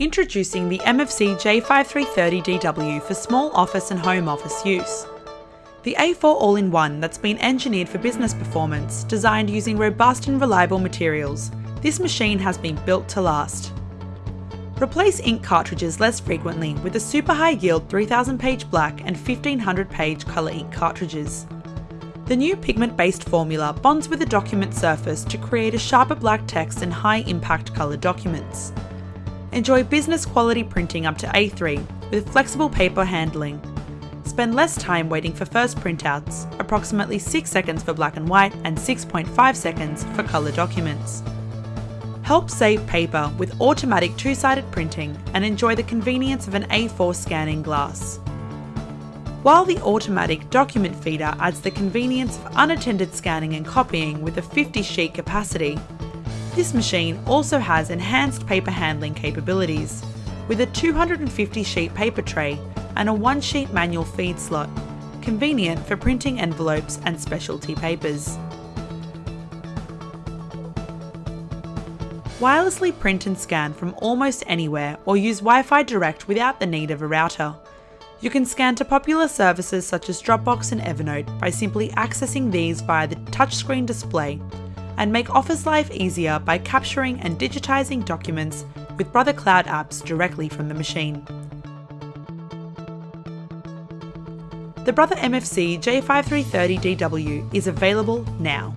Introducing the MFC J5330DW for small office and home office use. The A4 all-in-one that's been engineered for business performance, designed using robust and reliable materials, this machine has been built to last. Replace ink cartridges less frequently with the super high yield 3000 page black and 1500 page colour ink cartridges. The new pigment-based formula bonds with the document surface to create a sharper black text and high impact colour documents. Enjoy business quality printing up to A3 with flexible paper handling. Spend less time waiting for first printouts, approximately 6 seconds for black and white and 6.5 seconds for colour documents. Help save paper with automatic two-sided printing and enjoy the convenience of an A4 scanning glass. While the automatic document feeder adds the convenience of unattended scanning and copying with a 50 sheet capacity, this machine also has enhanced paper handling capabilities, with a 250 sheet paper tray and a one sheet manual feed slot, convenient for printing envelopes and specialty papers. Wirelessly print and scan from almost anywhere or use Wi-Fi direct without the need of a router. You can scan to popular services such as Dropbox and Evernote by simply accessing these via the touchscreen display and make office life easier by capturing and digitising documents with Brother Cloud apps directly from the machine. The Brother MFC J5330DW is available now.